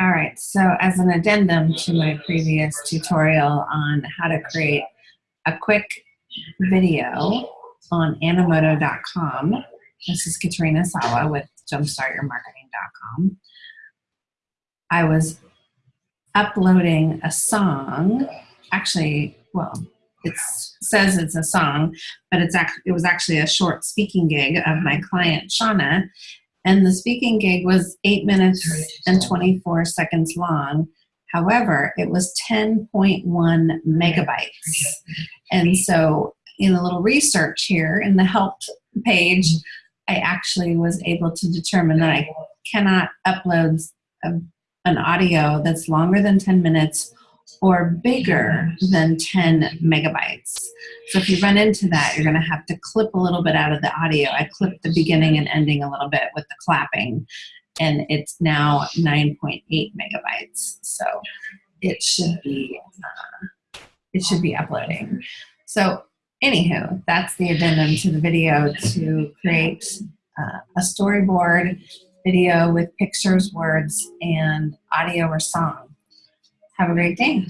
All right, so as an addendum to my previous tutorial on how to create a quick video on Animoto.com, this is Katrina Sawa with jumpstartyourmarketing.com. I was uploading a song, actually, well, it says it's a song, but it's actually, it was actually a short speaking gig of my client, Shauna, and the speaking gig was 8 minutes and 24 seconds long. However, it was 10.1 megabytes. And so in a little research here in the help page, I actually was able to determine that I cannot upload a, an audio that's longer than 10 minutes or bigger than 10 megabytes. So if you run into that, you're going to have to clip a little bit out of the audio. I clipped the beginning and ending a little bit with the clapping, and it's now 9.8 megabytes. So it should be uh, it should be uploading. So anywho, that's the addendum to the video to create uh, a storyboard video with pictures, words, and audio or song. Have a great day.